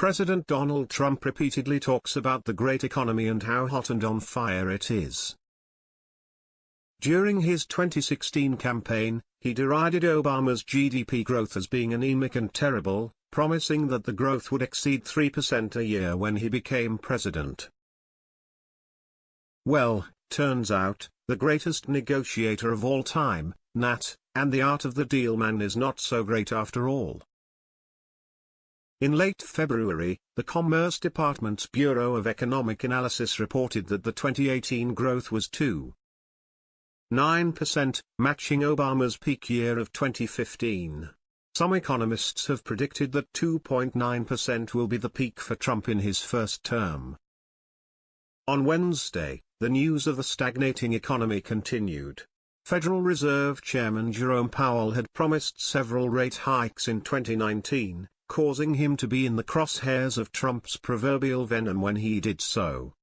President Donald Trump repeatedly talks about the great economy and how hot and on fire it is. During his 2016 campaign, he derided Obama's GDP growth as being anemic and terrible, promising that the growth would exceed 3% a year when he became president. Well, turns out, the greatest negotiator of all time, Nat, and the art of the deal man is not so great after all. In late February, the Commerce Department's Bureau of Economic Analysis reported that the 2018 growth was 2.9%, matching Obama's peak year of 2015. Some economists have predicted that 2.9% will be the peak for Trump in his first term. On Wednesday, the news of the stagnating economy continued. Federal Reserve Chairman Jerome Powell had promised several rate hikes in 2019, causing him to be in the crosshairs of Trump's proverbial venom when he did so.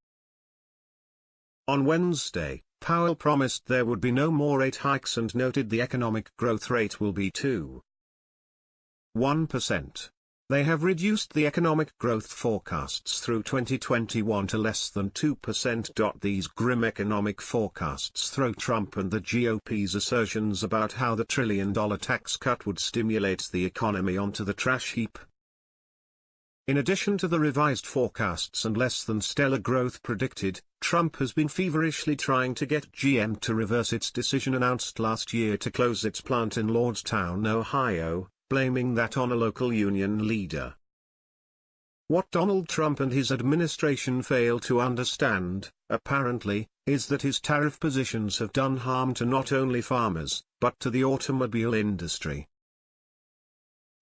On Wednesday, Powell promised there would be no more rate hikes and noted the economic growth rate will be 2.1%. They have reduced the economic growth forecasts through 2021 to less than 2%. These grim economic forecasts throw Trump and the GOP's assertions about how the trillion dollar tax cut would stimulate the economy onto the trash heap. In addition to the revised forecasts and less than stellar growth predicted, Trump has been feverishly trying to get GM to reverse its decision announced last year to close its plant in Lordstown, Ohio, blaming that on a local union leader. What Donald Trump and his administration fail to understand, apparently, is that his tariff positions have done harm to not only farmers, but to the automobile industry.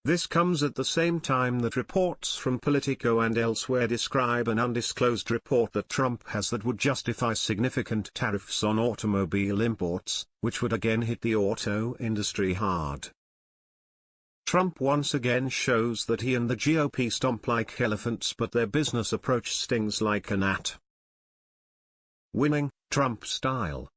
This comes at the same time that reports from Politico and elsewhere describe an undisclosed report that Trump has that would justify significant tariffs on automobile imports, which would again hit the auto industry hard. Trump once again shows that he and the GOP stomp like elephants but their business approach stings like a gnat. Winning, Trump style.